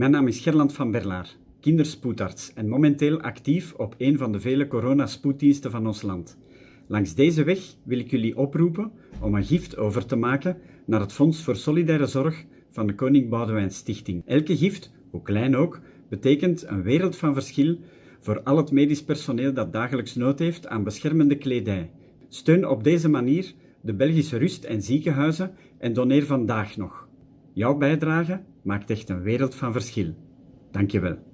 Mijn naam is Gerland van Berlaar, kinderspoedarts en momenteel actief op een van de vele coronaspoeddiensten van ons land. Langs deze weg wil ik jullie oproepen om een gift over te maken naar het Fonds voor Solidaire Zorg van de Koning Boudewijn Stichting. Elke gift, hoe klein ook, betekent een wereld van verschil voor al het medisch personeel dat dagelijks nood heeft aan beschermende kledij. Steun op deze manier de Belgische rust- en ziekenhuizen en doneer vandaag nog. Jouw bijdrage maakt echt een wereld van verschil. Dankjewel.